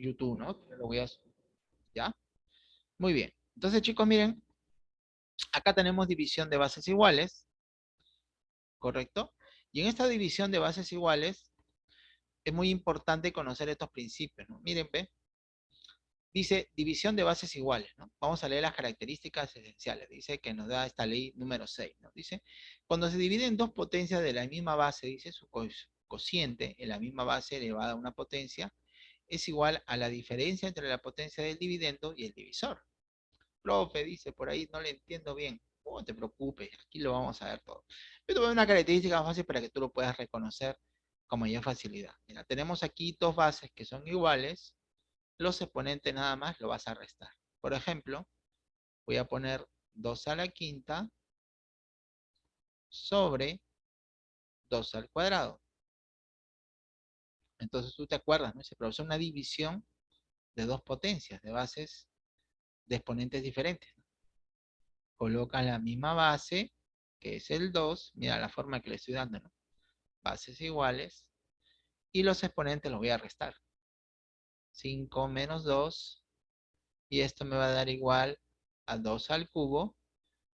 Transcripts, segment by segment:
YouTube, ¿no? Lo voy a... ¿Ya? Muy bien. Entonces, chicos, miren, acá tenemos división de bases iguales, ¿correcto? Y en esta división de bases iguales, es muy importante conocer estos principios, ¿no? Miren, ve, dice división de bases iguales, ¿no? Vamos a leer las características esenciales, dice que nos da esta ley número 6, ¿no? Dice, cuando se dividen dos potencias de la misma base, dice su cociente en la misma base elevada a una potencia, es igual a la diferencia entre la potencia del dividendo y el divisor. Profe, dice por ahí, no le entiendo bien. No te preocupes, aquí lo vamos a ver todo. Pero voy una característica fácil para que tú lo puedas reconocer con mayor facilidad. Mira, tenemos aquí dos bases que son iguales. Los exponentes nada más lo vas a restar. Por ejemplo, voy a poner 2 a la quinta sobre 2 al cuadrado. Entonces tú te acuerdas, ¿no? Se produce una división de dos potencias, de bases de exponentes diferentes. Coloca la misma base, que es el 2, mira la forma que le estoy dando, ¿no? Bases iguales, y los exponentes los voy a restar. 5 menos 2, y esto me va a dar igual a 2 al cubo,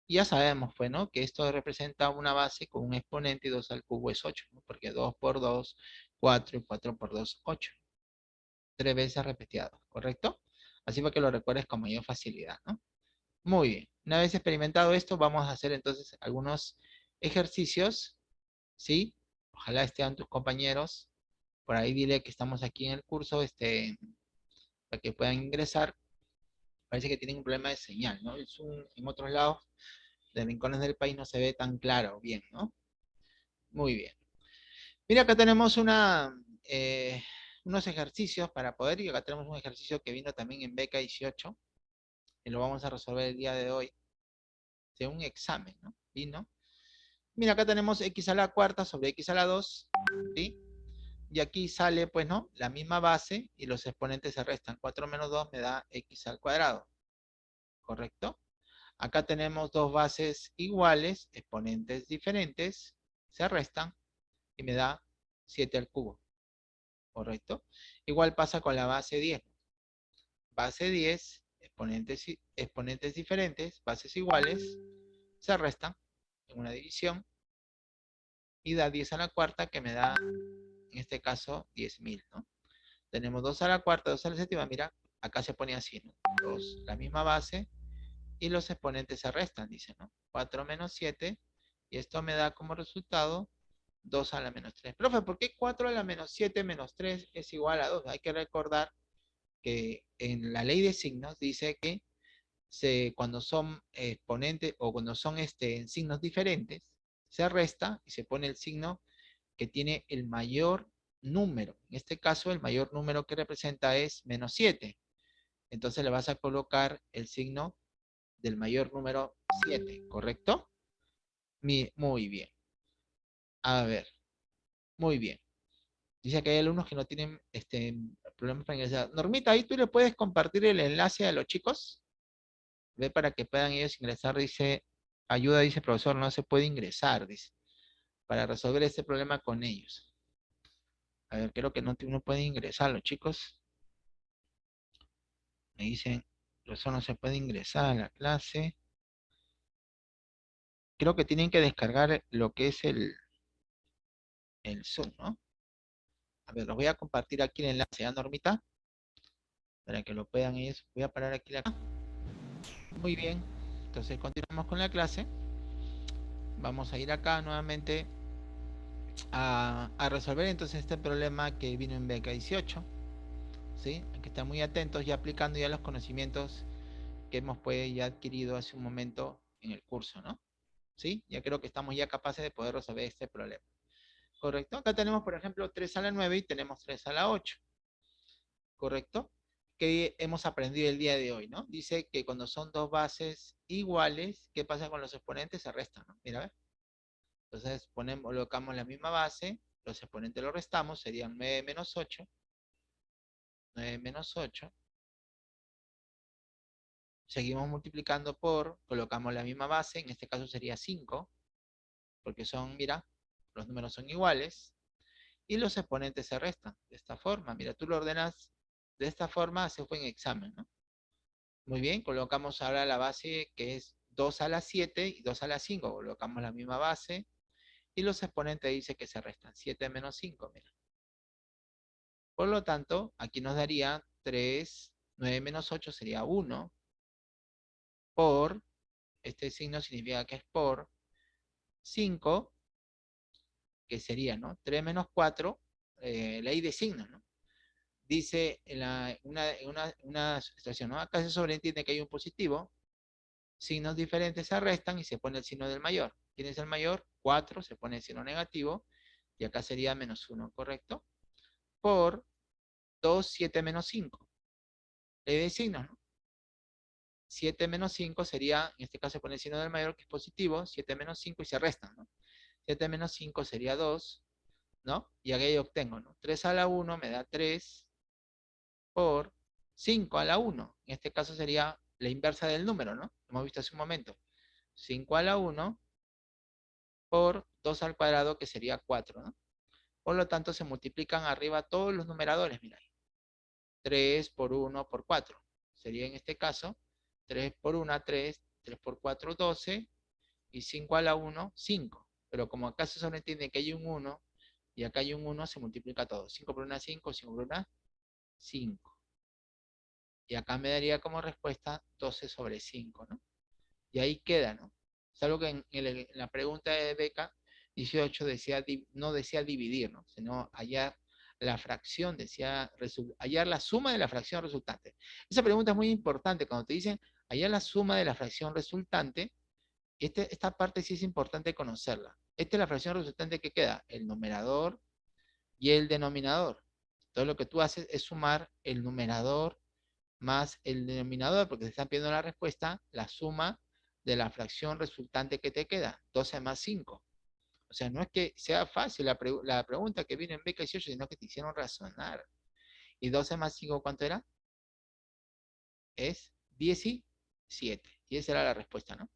y ya sabemos, pues, ¿no? Que esto representa una base con un exponente y 2 al cubo es 8, ¿no? Porque 2 por 2 4 y 4 por 2, 8. Tres veces repetido, ¿correcto? Así para que lo recuerdes con mayor facilidad, ¿no? Muy bien. Una vez experimentado esto, vamos a hacer entonces algunos ejercicios, ¿sí? Ojalá estén tus compañeros. Por ahí dile que estamos aquí en el curso, este, para que puedan ingresar. Parece que tienen un problema de señal, ¿no? en otros lados de rincones del país no se ve tan claro, bien, ¿no? Muy bien. Mira, acá tenemos eh, unos ejercicios para poder, y acá tenemos un ejercicio que vino también en beca 18, y lo vamos a resolver el día de hoy, de un examen, ¿no? Vino. Mira, acá tenemos x a la cuarta sobre x a la 2, ¿sí? Y aquí sale, pues, ¿no? La misma base y los exponentes se restan. 4 menos 2 me da x al cuadrado. ¿Correcto? Acá tenemos dos bases iguales, exponentes diferentes, se restan y me da 7 al cubo. ¿Correcto? Igual pasa con la base 10. Base 10, exponentes, exponentes diferentes, bases iguales, se restan en una división y da 10 a la cuarta que me da, en este caso, 10.000, ¿no? Tenemos 2 a la cuarta, 2 a la séptima, mira, acá se pone así, ¿no? 2, la misma base, y los exponentes se restan, dice, ¿no? 4 menos 7, y esto me da como resultado 2 a la menos 3. Profe, ¿por qué 4 a la menos 7 menos 3 es igual a 2? Hay que recordar que en la ley de signos dice que cuando son exponentes o cuando son este, en signos diferentes, se resta y se pone el signo que tiene el mayor número. En este caso, el mayor número que representa es menos 7. Entonces le vas a colocar el signo del mayor número 7, ¿correcto? Muy bien. A ver. Muy bien. Dice que hay alumnos que no tienen este, problemas para ingresar. Normita, ahí tú le puedes compartir el enlace a los chicos. Ve para que puedan ellos ingresar. Dice, ayuda, dice profesor, no se puede ingresar, dice. Para resolver este problema con ellos. A ver, creo que no, no pueden ingresar los chicos. Me dicen, profesor, no se puede ingresar a la clase. Creo que tienen que descargar lo que es el, el Zoom, ¿no? A ver, los voy a compartir aquí el enlace, ¿ya, Normita? Para que lo puedan ellos. Voy a parar aquí la... Muy bien. Entonces continuamos con la clase. Vamos a ir acá nuevamente a, resolver entonces este problema que vino en beca 18. ¿Sí? Hay que estar muy atentos y aplicando ya los conocimientos que hemos pues, ya adquirido hace un momento en el curso, ¿no? ¿Sí? Ya creo que estamos ya capaces de poder resolver este problema. ¿Correcto? Acá tenemos, por ejemplo, 3 a la 9 y tenemos 3 a la 8, ¿correcto? Que hemos aprendido el día de hoy, ¿no? Dice que cuando son dos bases iguales, ¿qué pasa con los exponentes? Se restan, ¿no? Mira, a ver. Entonces, ponemos, colocamos la misma base, los exponentes los restamos, serían 9 menos 8. 9 menos 8. Seguimos multiplicando por, colocamos la misma base, en este caso sería 5, porque son, mira, los números son iguales, y los exponentes se restan de esta forma. Mira, tú lo ordenas De esta forma se fue en examen, ¿no? Muy bien, colocamos ahora la base que es 2 a la 7 y 2 a la 5. Colocamos la misma base. Y los exponentes dice que se restan 7 menos 5, mira. Por lo tanto, aquí nos daría 3, 9 menos 8 sería 1. Por, este signo significa que es por 5, que sería, ¿no? 3 menos 4, eh, ley de signos, ¿no? Dice en, la, una, una, una situación, ¿no? Acá se sobreentiende que hay un positivo, signos diferentes se restan y se pone el signo del mayor. ¿Quién es el mayor? 4, se pone el signo negativo, y acá sería menos 1, ¿correcto? Por 2, 7 menos 5. Ley de signos, ¿no? 7 menos 5 sería, en este caso se pone el signo del mayor, que es positivo, 7 menos 5 y se restan, ¿no? 7 menos 5 sería 2, ¿no? Y aquí obtengo, ¿no? 3 a la 1 me da 3 por 5 a la 1. En este caso sería la inversa del número, ¿no? Hemos visto hace un momento. 5 a la 1 por 2 al cuadrado, que sería 4, ¿no? Por lo tanto, se multiplican arriba todos los numeradores, mira 3 por 1 por 4. Sería en este caso 3 por 1, 3, 3 por 4, 12, y 5 a la 1, 5. Pero como acá se sobreentiende que hay un 1, y acá hay un 1, se multiplica todo. 5 por 1, 5, 5 por 1, 5. Y acá me daría como respuesta 12 sobre 5, ¿no? Y ahí queda, ¿no? Es algo que en, la pregunta de Beca 18 decía, no decía dividir, ¿no? Sino hallar la fracción, decía hallar la suma de la fracción resultante. Esa pregunta es muy importante. Cuando te dicen hallar la suma de la fracción resultante, este, esta parte sí es importante conocerla. Esta es la fracción resultante que queda, el numerador y el denominador. Entonces lo que tú haces es sumar el numerador más el denominador, porque te están pidiendo la respuesta, la suma de la fracción resultante que te queda, 12 más 5. O sea, no es que sea fácil la, pregunta que viene en beca 18, sino que te hicieron razonar. ¿Y 12 más 5 cuánto era? Es 17. Y esa era la respuesta, ¿no?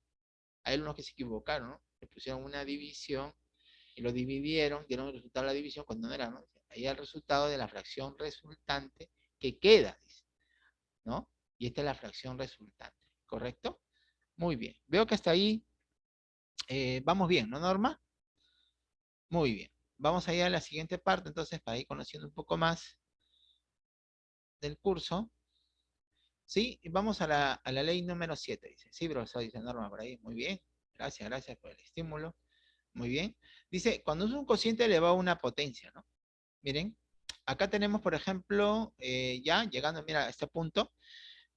Hay unos que se equivocaron, ¿no? Le pusieron una división y lo dividieron, dieron el resultado de la división cuando no era, ¿no? Ahí el resultado de la fracción resultante que queda, dice, ¿no? Y esta es la fracción resultante, ¿correcto? Muy bien. Veo que hasta ahí eh, vamos bien, ¿no, Norma? Muy bien. Vamos a ir a la siguiente parte, entonces, para ir conociendo un poco más del curso. ¿Sí? Vamos a la, ley número 7, dice. Sí, profesor, dice Norma por ahí. Muy bien. Gracias, gracias por el estímulo. Muy bien. Dice, cuando es un cociente elevado a una potencia, ¿no? Miren, acá tenemos, por ejemplo, eh, ya llegando, mira, a este punto,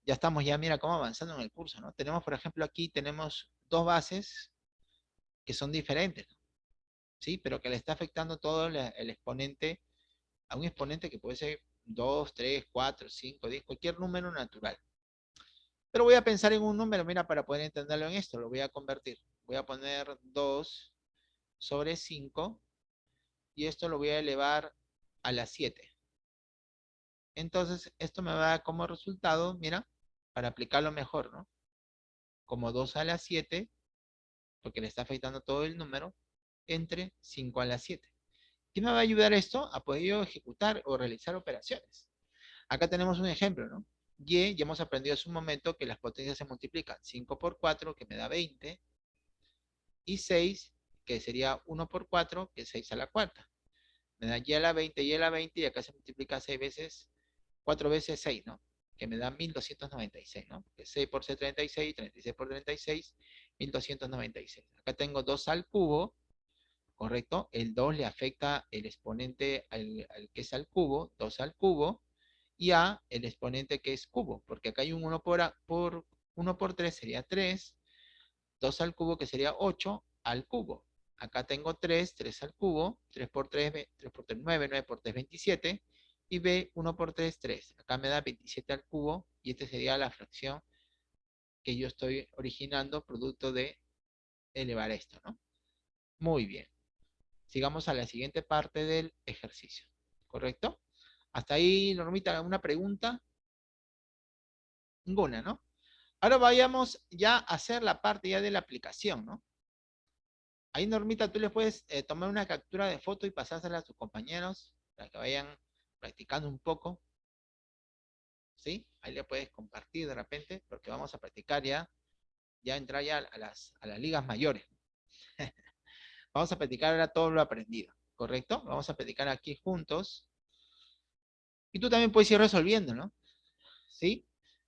ya estamos ya, mira, cómo avanzando en el curso, ¿no? Tenemos, por ejemplo, aquí tenemos dos bases que son diferentes, ¿no? ¿sí? Pero que le está afectando todo el exponente, a un exponente que puede ser 2, 3, 4, 5, 10, cualquier número natural. Pero voy a pensar en un número, mira, para poder entenderlo en esto, lo voy a convertir. Voy a poner 2 sobre 5 y esto lo voy a elevar a la 7. Entonces, esto me va a dar como resultado, mira, para aplicarlo mejor, ¿no? Como 2 a la 7, porque le está afectando todo el número, entre 5 a la 7. ¿Qué me va a ayudar esto? A poder ejecutar o realizar operaciones. Acá tenemos un ejemplo, ¿no? Y, ya hemos aprendido hace un momento que las potencias se multiplican. 5 por 4, que me da 20. Y 6, que sería 1 por 4, que es 6 a la cuarta. Me da y a la 20, y a la 20, y acá se multiplica 6 veces, 4 veces 6, ¿no? Que me da 1296, ¿no? Que 6 por C 36, 36 por 36, 1296. Acá tengo 2 al cubo, ¿correcto? El 2 le afecta el exponente al, que es al cubo, 2 al cubo, y a el exponente que es cubo, porque acá hay un 1 por, por, 1 por 3 sería 3, 2 al cubo que sería 8 al cubo. Acá tengo 3, 3 al cubo, 3 por 3, 3 por 3, 9, 9 por 3, 27, y B, 1 por 3, 3. Acá me da 27 al cubo, y esta sería la fracción que yo estoy originando producto de elevar esto, ¿no? Muy bien sigamos a la siguiente parte del ejercicio. ¿Correcto? Hasta ahí, Normita, ¿alguna pregunta? Ninguna, ¿no? Ahora vayamos ya a hacer la parte ya de la aplicación, ¿no? Ahí, Normita, tú les puedes eh, tomar una captura de foto y pasársela a tus compañeros para que vayan practicando un poco. ¿sí? Ahí le puedes compartir de repente, porque vamos a practicar ya, ya entrar ya a las, a las ligas mayores. Vamos a practicar ahora todo lo aprendido, ¿correcto? Vamos a practicar aquí juntos. Y tú también puedes ir resolviendo, ¿no? ¿Sí?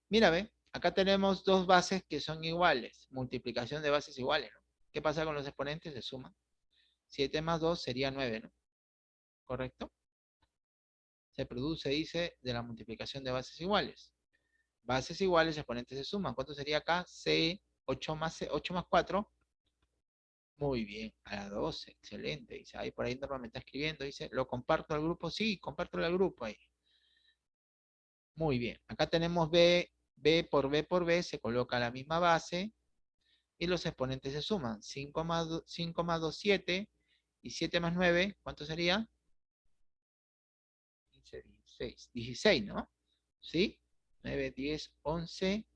Mira, ve, acá tenemos dos bases que son iguales, multiplicación de bases iguales, ¿no? ¿Qué pasa con los exponentes? Se suman. 7 más 2 sería 9, ¿no? ¿Correcto? Se produce, dice, de la multiplicación de bases iguales. Bases iguales, exponentes se suman. ¿Cuánto sería acá? C, 8 más, 8 más 4. Muy bien, a la 12, excelente. Dice, ahí por ahí normalmente está escribiendo, dice, ¿lo comparto al grupo? Sí, comparto al grupo ahí. Muy bien, acá tenemos B, B por B por B, se coloca la misma base, y los exponentes se suman. 5 más, 5 más 2, 7, y 7 más 9, ¿cuánto sería? 15, 16. 16, ¿no? ¿Sí? 9, 10, 11.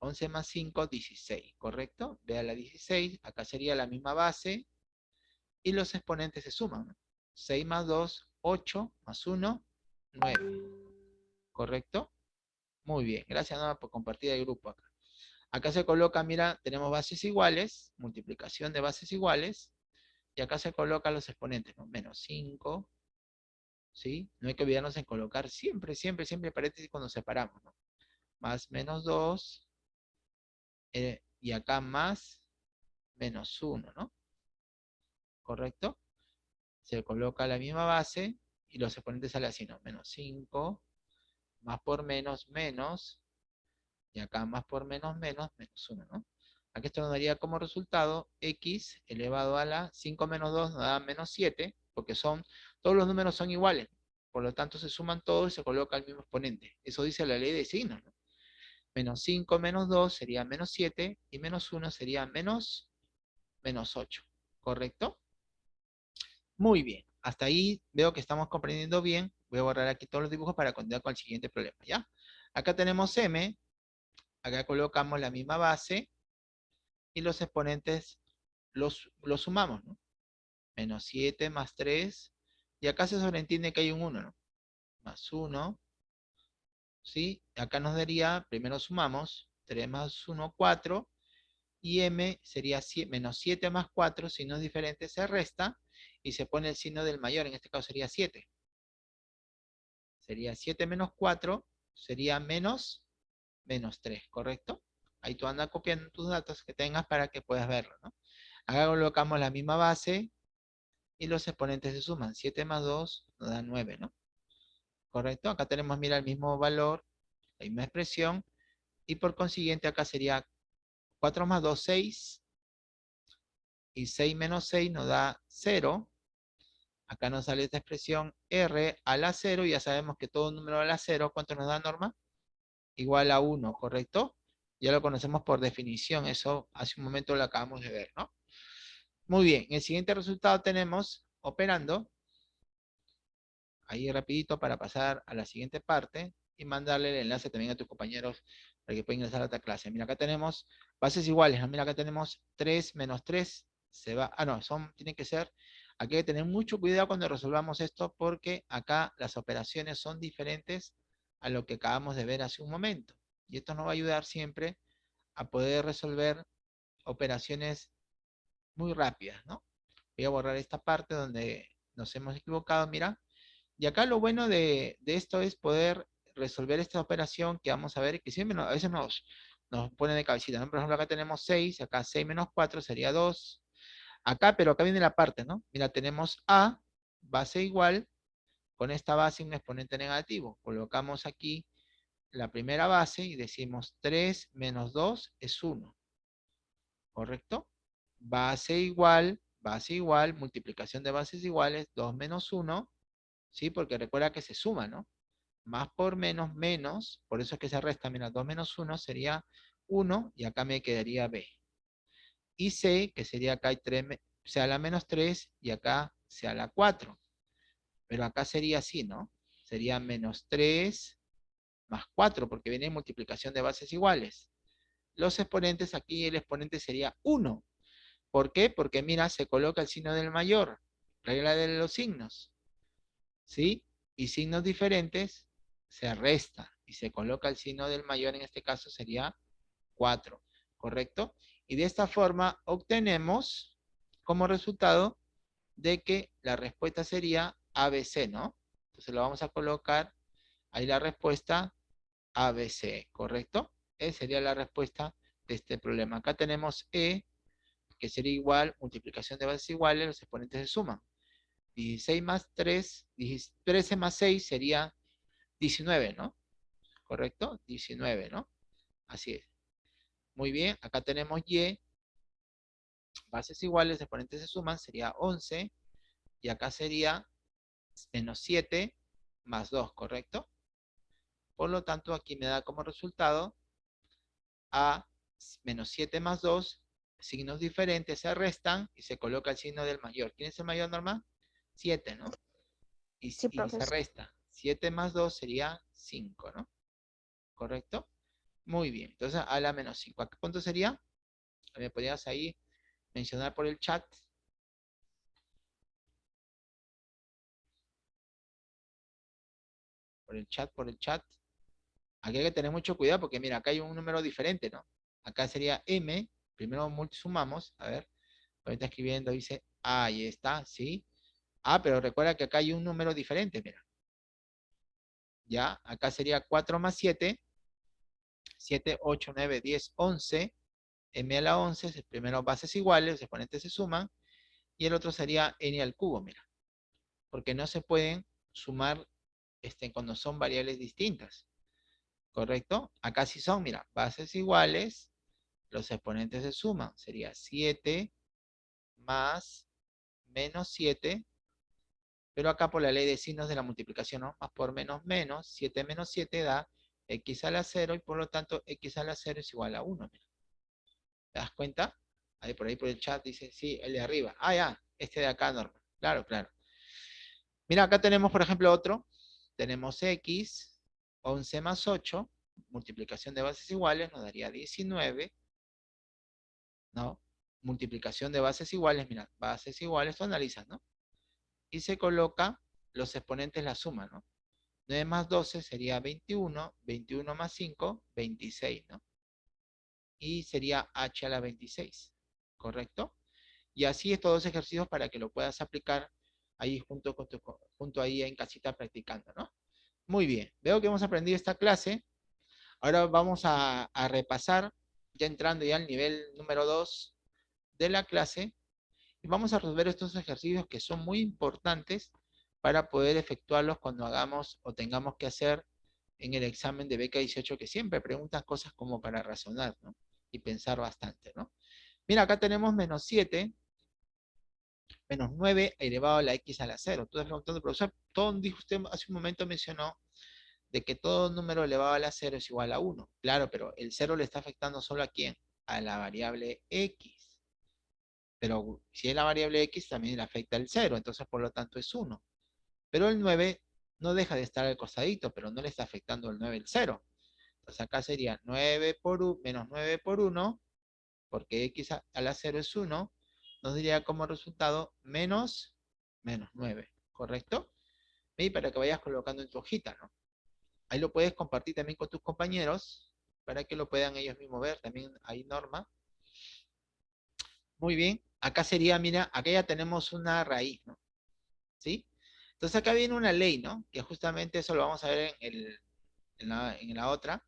11 más 5, 16, ¿correcto? Vea la 16, acá sería la misma base. Y los exponentes se suman. 6 más 2, 8, más 1, 9. ¿Correcto? Muy bien, gracias Nora por compartir el grupo acá. Acá se coloca, mira, tenemos bases iguales, multiplicación de bases iguales, y acá se colocan los exponentes, ¿no? Menos 5, ¿sí? No hay que olvidarnos en colocar siempre, siempre, siempre paréntesis cuando separamos, ¿no? Más menos 2, eh, y acá más menos 1, ¿no? ¿Correcto? Se coloca la misma base, y los exponentes salen así, ¿no? Menos 5, más por menos, menos, y acá más por menos, menos, menos 1, ¿no? Aquí esto nos daría como resultado x elevado a la 5 menos 2 nos da menos 7, porque son, todos los números son iguales. Por lo tanto, se suman todos y se coloca el mismo exponente. Eso dice la ley de signos. Menos 5 menos 2 sería menos 7 y menos 1 sería menos, menos 8. ¿Correcto? Muy bien. Hasta ahí veo que estamos comprendiendo bien. Voy a borrar aquí todos los dibujos para continuar con el siguiente problema. ¿ya? Acá tenemos m. Acá colocamos la misma base y los exponentes los, los sumamos, ¿no? Menos 7 más 3, y acá se sobreentiende que hay un 1, ¿no? Más 1, ¿sí? Acá nos daría, primero sumamos, 3 más 1, 4, y m sería menos 7 más 4, si no es diferente, se resta, y se pone el signo del mayor, en este caso sería 7. Sería 7 menos 4, sería menos, menos 3, ¿correcto? Ahí tú andas copiando tus datos que tengas para que puedas verlo, ¿no? Acá colocamos la misma base y los exponentes se suman. 7 más 2 nos da 9, ¿no? ¿Correcto? Acá tenemos, mira, el mismo valor, la misma expresión, y por consiguiente acá sería 4 más 2, 6, y 6 menos 6 nos da 0. Acá nos sale esta expresión R a la 0, y ya sabemos que todo número a la 0, ¿cuánto nos da norma? Igual a 1, ¿correcto? Ya lo conocemos por definición, eso hace un momento lo acabamos de ver, ¿no? Muy bien, en el siguiente resultado tenemos, operando, ahí rapidito para pasar a la siguiente parte, y mandarle el enlace también a tus compañeros para que puedan ingresar a otra clase. Mira, acá tenemos bases iguales, mira, acá tenemos 3 menos 3, se va, ah no, son, tiene que ser, aquí hay que tener mucho cuidado cuando resolvamos esto, porque acá las operaciones son diferentes a lo que acabamos de ver hace un momento. Y esto nos va a ayudar siempre a poder resolver operaciones muy rápidas, ¿no? Voy a borrar esta parte donde nos hemos equivocado, mira. Y acá lo bueno de, esto es poder resolver esta operación que vamos a ver, que siempre a veces nos, nos pone de cabecita, ¿no? Por ejemplo, acá tenemos 6, acá 6 menos 4 sería 2. Acá, pero acá viene la parte, ¿no? Mira, tenemos A, base igual, con esta base un exponente negativo. Colocamos aquí la primera base y decimos 3 menos 2 es 1. ¿Correcto? Base igual, base igual, multiplicación de bases iguales, 2 menos 1, ¿sí? Porque recuerda que se suma, ¿no? Más por menos, menos, por eso es que se resta, mira, 2 menos 1 sería 1, y acá me quedaría B. Y C, que sería acá hay 3, sea la menos 3, y acá sea la 4. Pero acá sería así, ¿no? Sería menos 3 más 4, porque viene multiplicación de bases iguales. Los exponentes, aquí el exponente sería 1. ¿Por qué? Porque mira, se coloca el signo del mayor, regla de los signos. ¿Sí? Y signos diferentes se resta. y se coloca el signo del mayor, en este caso sería 4, ¿correcto? Y de esta forma obtenemos como resultado de que la respuesta sería ABC, ¿no? Entonces lo vamos a colocar ahí la respuesta ABC, ¿correcto? Esa sería la respuesta de este problema. Acá tenemos E, que sería igual, multiplicación de bases iguales, los exponentes se suman. 16 más 3, 13 más 6 sería 19, ¿no? ¿Correcto? 19, ¿no? Así es. Muy bien, acá tenemos Y, bases iguales, exponentes se suman, sería 11, y acá sería menos 7 más 2, ¿correcto? Por lo tanto, aquí me da como resultado A menos 7 más 2, signos diferentes se restan y se coloca el signo del mayor. ¿Quién es el mayor, Norma? 7, ¿no? Y, se resta. 7 más 2 sería 5, ¿no? ¿Correcto? Muy bien. Entonces, a la menos 5. ¿Cuánto sería? ¿Me podrías ahí mencionar por el chat? Por el chat, por el chat. Aquí hay que tener mucho cuidado porque mira, acá hay un número diferente, ¿no? Acá sería M, primero sumamos, a ver, ahorita escribiendo dice, ahí está, ¿sí? Ah, pero recuerda que acá hay un número diferente, mira. Ya, acá sería 4 más 7, 7, 8, 9, 10, 11, m a la 11, primero bases iguales, los exponentes se suman, y el otro sería n al cubo, mira. Porque no se pueden sumar este, cuando son variables distintas. ¿Correcto? Acá sí son, mira, bases iguales, los exponentes se suman. Sería 7 más menos 7. Pero acá por la ley de signos de la multiplicación, ¿no? Más por menos menos, 7 menos 7 da x a la 0 y por lo tanto x a la 0 es igual a 1. ¿Te das cuenta? Ahí por ahí por el chat dice, sí, el de arriba. Ah, ya, este de acá, normal. Claro, claro. Mira, acá tenemos, por ejemplo, otro. Tenemos x, 11 más 8, multiplicación de bases iguales, nos daría 19. ¿No? Multiplicación de bases iguales, mira, bases iguales, tú analizas, ¿no? Y se coloca los exponentes la suma, ¿no? 9 más 12 sería 21, 21 más 5, 26, ¿no? Y sería h a la 26, ¿correcto? Y así estos dos ejercicios para que lo puedas aplicar ahí junto, con tu, junto ahí en casita practicando, ¿no? Muy bien, veo que hemos aprendido esta clase. Ahora vamos a, repasar, ya entrando ya al nivel número 2 de la clase, vamos a resolver estos ejercicios que son muy importantes para poder efectuarlos cuando hagamos o tengamos que hacer en el examen de beca 18, que siempre preguntan cosas como para razonar, ¿no? Y pensar bastante, ¿no? Mira, acá tenemos menos 7, menos 9 elevado a la x a la 0. Entonces, preguntando, profesor, todo, dijo usted hace un momento mencionó de que todo número elevado a la 0 es igual a 1. Claro, pero el 0 le está afectando solo a quién? A la variable x. Pero si es la variable x, también le afecta el 0, entonces por lo tanto es 1. Pero el 9 no deja de estar al costadito, pero no le está afectando el 9 el 0. Entonces acá sería 9 por 1, menos 9 por 1, porque x a la 0 es 1, nos diría como resultado menos, menos 9, ¿correcto? Y para que vayas colocando en tu hojita, ¿no? Ahí lo puedes compartir también con tus compañeros, para que lo puedan ellos mismos ver, también hay norma. Muy bien, acá sería, mira, acá ya tenemos una raíz, ¿no? ¿Sí? Entonces acá viene una ley, ¿no? Que justamente eso lo vamos a ver en, la, otra,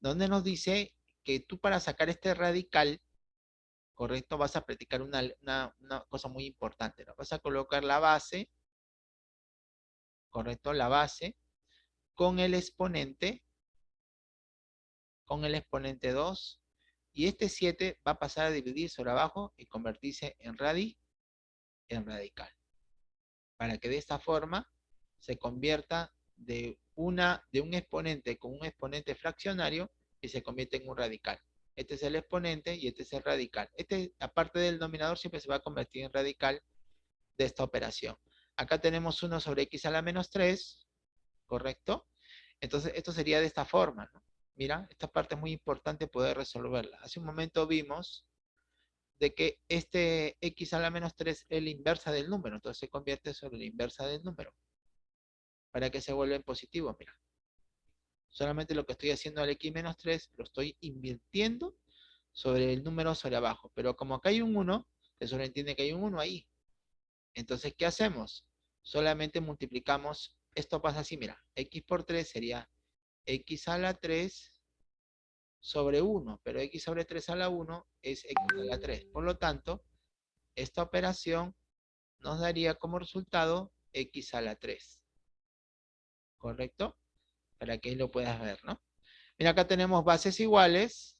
donde nos dice que tú para sacar este radical ¿correcto? Vas a practicar una, cosa muy importante, ¿no? Vas a colocar la base, ¿correcto? La base con el exponente, con el exponente 2, y este 7 va a pasar a dividir sobre abajo y convertirse en, en radical. Para que de esta forma se convierta de, una, de un exponente con un exponente fraccionario y se convierte en un radical. Este es el exponente y este es el radical. Este, aparte del denominador, siempre se va a convertir en radical de esta operación. Acá tenemos 1 sobre x a la menos 3, ¿correcto? Entonces, esto sería de esta forma, ¿no? Mira, esta parte es muy importante poder resolverla. Hace un momento vimos de que este x a la menos 3 es la inversa del número, entonces se convierte sobre la inversa del número. Para que se vuelva en positivo, mira. Solamente lo que estoy haciendo al x menos 3 lo estoy invirtiendo sobre el número sobre abajo. Pero como acá hay un 1, se sobreentiende que hay un 1 ahí. Entonces, ¿qué hacemos? Solamente multiplicamos, esto pasa así, mira, x por 3 sería x a la 3 sobre 1, pero x sobre 3 a la 1 es x a la 3. Por lo tanto, esta operación nos daría como resultado x a la 3. ¿Correcto? Para que lo puedas ver, ¿no? Mira, acá tenemos bases iguales.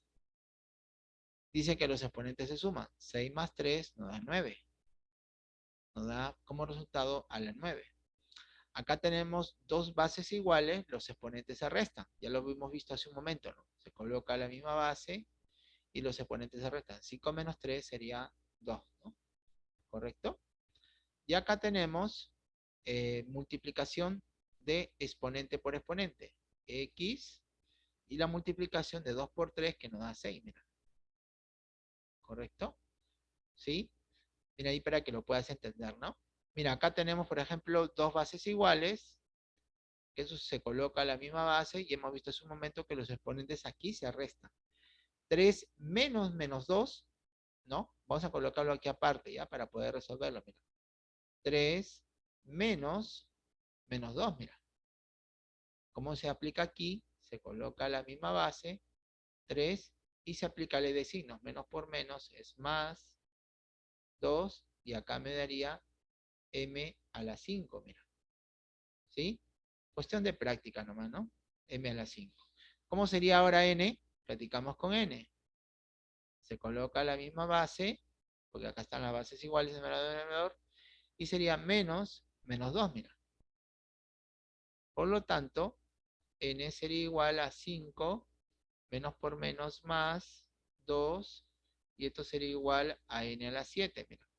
Dice que los exponentes se suman. 6 más 3 nos da 9. Nos da como resultado a la 9. Acá tenemos dos bases iguales, los exponentes se restan. Ya lo hemos visto hace un momento, ¿no? Se coloca la misma base y los exponentes se restan. 5 menos 3 sería 2, ¿no? ¿Correcto? Y acá tenemos eh, multiplicación de exponente por exponente. X y la multiplicación de 2 por 3 que nos da 6, mira. ¿Correcto? ¿Sí? Mira ahí para que lo puedas entender, ¿no? Mira, acá tenemos, por ejemplo, dos bases iguales, eso se coloca a la misma base, y hemos visto hace un momento que los exponentes aquí se restan. 3 menos menos 2, ¿no? Vamos a colocarlo aquí aparte, ¿ya? Para poder resolverlo, mira. 3 menos menos 2, mira. ¿Cómo se aplica aquí? Se coloca la misma base, 3, y se aplica ley de signos. Menos por menos es más, 2, y acá me daría m a la 5, mira. ¿Sí? Cuestión de práctica nomás, ¿no? m a la 5. ¿Cómo sería ahora n? Platicamos con n. Se coloca la misma base, porque acá están las bases iguales, numerador y denominador, y sería menos, menos 2, mira. Por lo tanto, n sería igual a 5, menos por menos más 2, y esto sería igual a n a la 7, mira.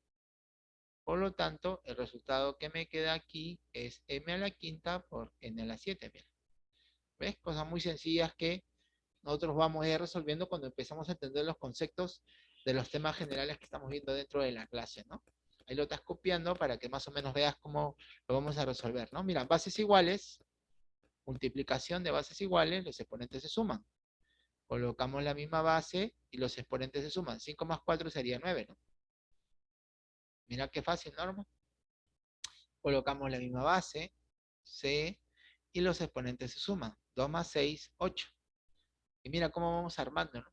Por lo tanto, el resultado que me queda aquí es m a la quinta por n a la 7. Mira. ¿Ves? Cosas muy sencillas que nosotros vamos a ir resolviendo cuando empezamos a entender los conceptos de los temas generales que estamos viendo dentro de la clase, ¿no? Ahí lo estás copiando para que más o menos veas cómo lo vamos a resolver, ¿no? Mira, bases iguales, multiplicación de bases iguales, los exponentes se suman. Colocamos la misma base y los exponentes se suman. 5 más 4 sería 9, ¿no? Mira qué fácil, Norma. Colocamos la misma base, C, y los exponentes se suman. 2 más 6, 8. Y mira cómo vamos armando, ¿no?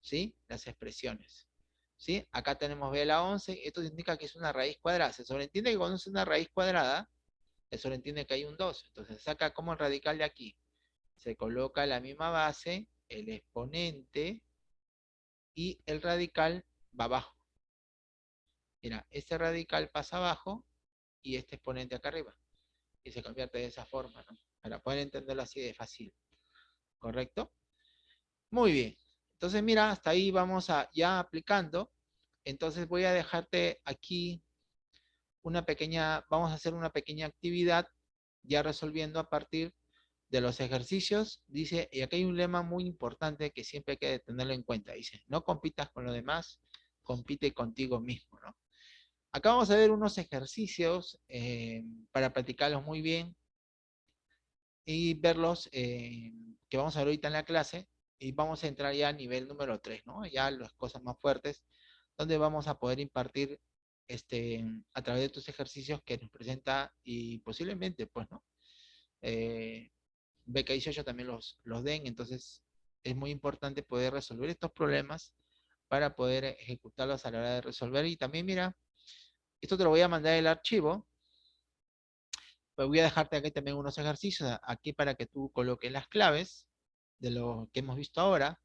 ¿Sí? Las expresiones. ¿Sí? Acá tenemos B a la 11, esto indica que es una raíz cuadrada. Se sobreentiende que cuando es una raíz cuadrada, se sobreentiende que hay un 2. Entonces saca como el radical de aquí. Se coloca la misma base, el exponente, y el radical va abajo. Mira, este radical pasa abajo y este exponente acá arriba. Y se convierte de esa forma, ¿no? Para poder entenderlo así de fácil. ¿Correcto? Muy bien. Entonces, mira, hasta ahí vamos a ya aplicando. Entonces voy a dejarte aquí una pequeña, vamos a hacer una pequeña actividad ya resolviendo a partir de los ejercicios. Dice, y aquí hay un lema muy importante que siempre hay que tenerlo en cuenta. Dice, no compitas con los demás, compite contigo mismo, ¿no? Acá vamos a ver unos ejercicios eh, para practicarlos muy bien y verlos eh, que vamos a ver ahorita en la clase y vamos a entrar ya a nivel número 3, ¿no? Ya las cosas más fuertes, donde vamos a poder impartir este, a través de estos ejercicios que nos presenta y posiblemente, pues, ¿no? Eh, BK18 también los, los den, entonces es muy importante poder resolver estos problemas para poder ejecutarlos a la hora de resolver. Y también, mira, esto te lo voy a mandar el archivo. Pues voy a dejarte aquí también unos ejercicios aquí para que tú coloques las claves de lo que hemos visto ahora,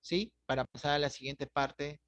¿sí? Para pasar a la siguiente parte